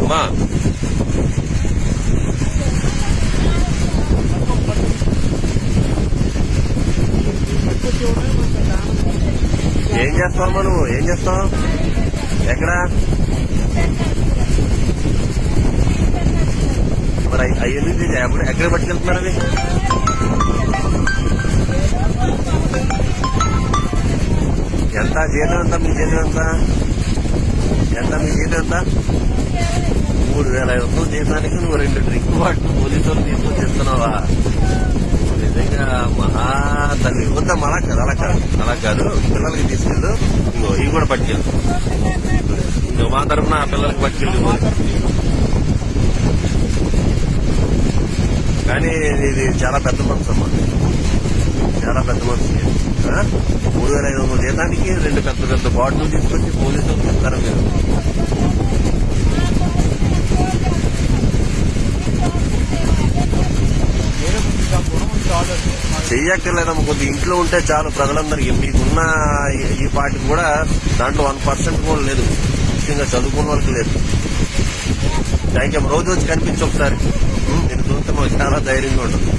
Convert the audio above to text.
అమ్మా. ఏం చేస్తావమ్మా నువ్వు? ఏం చేస్తావు? ఎక్కడ? మరి అయ్యి ఎక్కడ పట్టుకెళ్తున్నారు అది ఎంత? జీతం ఎంత? మీ జీతం ఎంత? ఎంత మీ జీతం ఎంత? మూడు వేల ఐదు వందలు జీతానికి నువ్వు రెండు డ్రింక్ బాటిల్ పోలీసులు తీసుకొని చెప్తున్నావా నిజంగా మహా తల్లి. వద్ద అలా కాదు అలా కాదు. అలా కాదు. పిల్లలకి తీసుకెళ్ళు. ఇంకో ఇవి కూడా పట్టుకెళ్ళు. ఇంకో మా తరఫున ఆ పిల్లలకి పట్టుకెళ్ళి. కానీ ఇది చాలా పెద్ద మనసు అమ్మా. చాలా పెద్ద మనసు. మూడు వేల ఐదు వందల జీతానికి రెండు పెద్ద పెద్ద బాటిల్ తీసుకొచ్చి పోలీసులు చెప్తారు మీరు? వేరే చెయ్యక్కర్లేదమ్మ కొద్ది ఇంట్లో ఉంటే చాలు ప్రజలందరికీ మీకున్న ఈ- పార్టీ కూడా దాంట్లో వన్ పర్సెంట్ కూడా లేదు. ముఖ్యంగా చదువుకున్న వాళ్ళకి లేదు. థ్యాంక్ యూ రోజు వచ్చి కనిపించి ఒకసారి. నేను చూస్తే మాకు చాలా ధైర్యంగా ఉంటుంది.